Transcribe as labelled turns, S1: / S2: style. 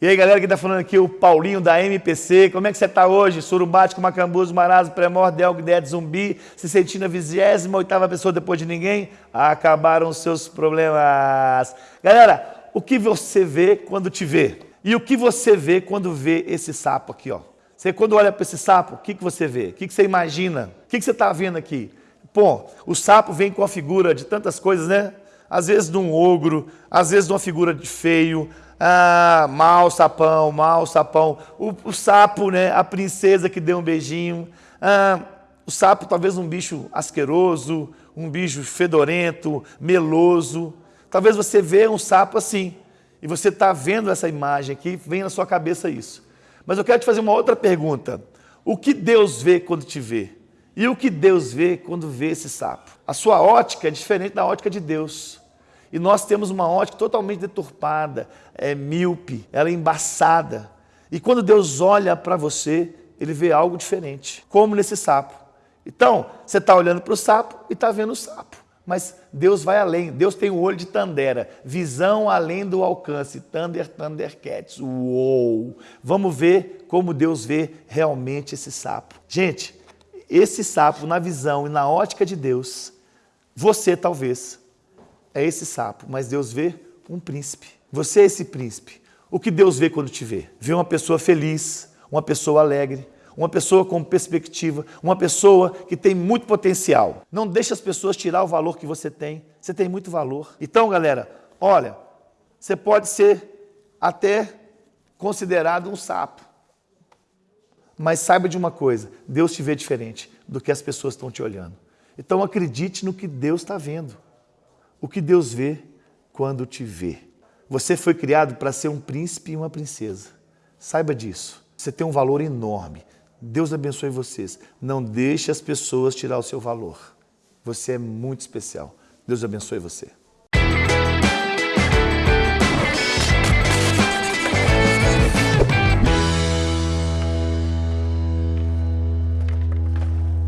S1: E aí, galera, que tá falando aqui, o Paulinho da MPC. Como é que você tá hoje? Surubático, Macambuz, Marasmo, Premordel, Guedes, Zumbi, se sentindo a 28 pessoa depois de ninguém? Acabaram os seus problemas. Galera, o que você vê quando te vê? E o que você vê quando vê esse sapo aqui, ó? Você quando olha para esse sapo, o que, que você vê? O que, que você imagina? O que, que você está vendo aqui? Pô, o sapo vem com a figura de tantas coisas, né? Às vezes de um ogro, às vezes de uma figura de feio, ah, mal sapão, mal sapão. O, o, sapo, né? A princesa que deu um beijinho. Ah, o sapo talvez um bicho asqueroso, um bicho fedorento, meloso. Talvez você vê um sapo assim. E você está vendo essa imagem aqui, vem na sua cabeça isso. Mas eu quero te fazer uma outra pergunta. O que Deus vê quando te vê? E o que Deus vê quando vê esse sapo? A sua ótica é diferente da ótica de Deus. E nós temos uma ótica totalmente deturpada, é míope, ela é embaçada. E quando Deus olha para você, ele vê algo diferente, como nesse sapo. Então, você está olhando para o sapo e está vendo o sapo. Mas Deus vai além, Deus tem o olho de Tandera, visão além do alcance, Thunder, Thundercats, uou! Vamos ver como Deus vê realmente esse sapo. Gente, esse sapo na visão e na ótica de Deus, você talvez é esse sapo, mas Deus vê um príncipe. Você é esse príncipe. O que Deus vê quando te vê? Vê uma pessoa feliz, uma pessoa alegre, uma pessoa com perspectiva, uma pessoa que tem muito potencial. Não deixe as pessoas tirar o valor que você tem. Você tem muito valor. Então, galera, olha, você pode ser até considerado um sapo. Mas saiba de uma coisa, Deus te vê diferente do que as pessoas estão te olhando. Então acredite no que Deus está vendo o que Deus vê quando te vê. Você foi criado para ser um príncipe e uma princesa. Saiba disso. Você tem um valor enorme. Deus abençoe vocês. Não deixe as pessoas tirar o seu valor. Você é muito especial. Deus abençoe você.